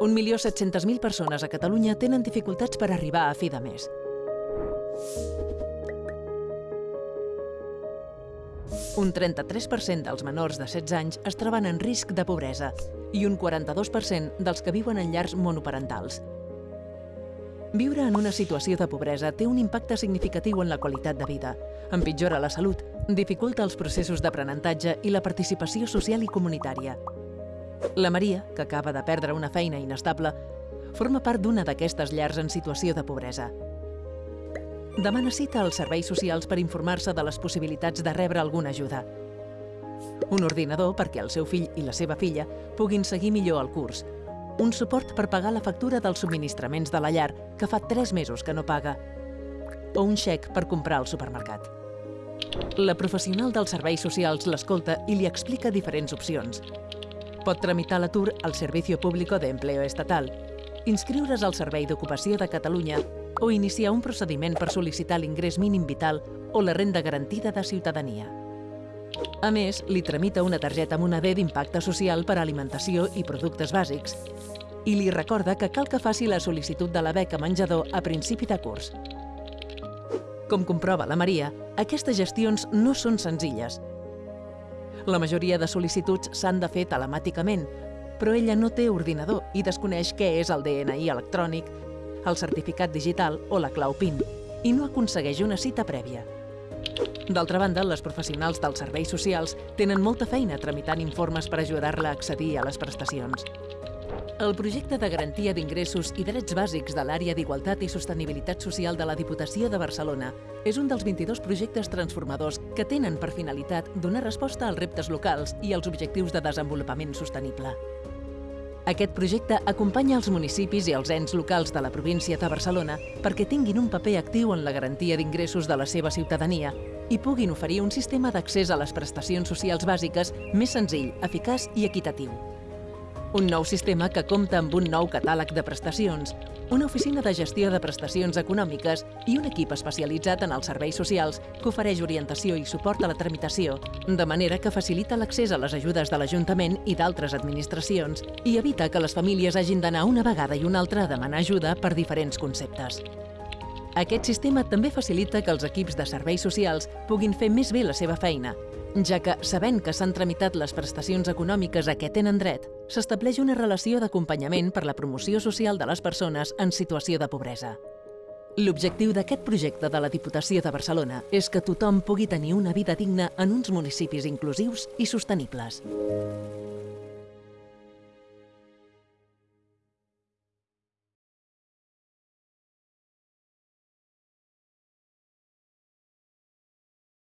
1.700.000 persones a Catalunya tenen dificultats per arribar a fi de mes. Un 33% dels menors de 16 anys es troben en risc de pobresa i un 42% dels que viuen en llars monoparentals. Viure en una situació de pobresa té un impacte significatiu en la qualitat de vida, empitjora la salut, dificulta els processos d'aprenentatge i la participació social i comunitària. La Maria, que acaba de perdre una feina inestable, forma part d'una d'aquestes llars en situació de pobresa. Demana cita als serveis socials per informar-se de les possibilitats de rebre alguna ajuda. Un ordinador perquè el seu fill i la seva filla puguin seguir millor el curs. Un suport per pagar la factura dels subministraments de la llar, que fa 3 mesos que no paga. O un xec per comprar al supermercat. La professional dels serveis socials l'escolta i li explica diferents opcions. Pot tramitar l'atur al Servicio Público de Empleo Estatal, inscriure's al Servei d'Ocupació de Catalunya o iniciar un procediment per sol·licitar l'ingrés mínim vital o la renda garantida de ciutadania. A més, li tramita una targeta moneder d'impacte social per a alimentació i productes bàsics i li recorda que cal que faci la sol·licitud de la beca menjador a principi de curs. Com comprova la Maria, aquestes gestions no són senzilles. La majoria de sol·licituds s'han de fer telemàticament, però ella no té ordinador i desconeix què és el DNI electrònic, el certificat digital o la clau PIN, i no aconsegueix una cita prèvia. D'altra banda, les professionals dels serveis socials tenen molta feina tramitant informes per ajudar-la a accedir a les prestacions. El projecte de garantia d'ingressos i drets bàsics de l'àrea d'Igualtat i Sostenibilitat Social de la Diputació de Barcelona és un dels 22 projectes transformadors que tenen per finalitat donar resposta als reptes locals i als objectius de desenvolupament sostenible. Aquest projecte acompanya els municipis i els ens locals de la província de Barcelona perquè tinguin un paper actiu en la garantia d'ingressos de la seva ciutadania i puguin oferir un sistema d'accés a les prestacions socials bàsiques més senzill, eficaç i equitatiu. Un nou sistema que compta amb un nou catàleg de prestacions, una oficina de gestió de prestacions econòmiques i un equip especialitzat en els serveis socials que ofereix orientació i suport a la tramitació, de manera que facilita l'accés a les ajudes de l'Ajuntament i d'altres administracions i evita que les famílies hagin d'anar una vegada i una altra a demanar ajuda per diferents conceptes. Aquest sistema també facilita que els equips de serveis socials puguin fer més bé la seva feina, ja que, sabent que s'han tramitat les prestacions econòmiques a què tenen dret, s'estableix una relació d'acompanyament per la promoció social de les persones en situació de pobresa. L'objectiu d'aquest projecte de la Diputació de Barcelona és que tothom pugui tenir una vida digna en uns municipis inclusius i sostenibles.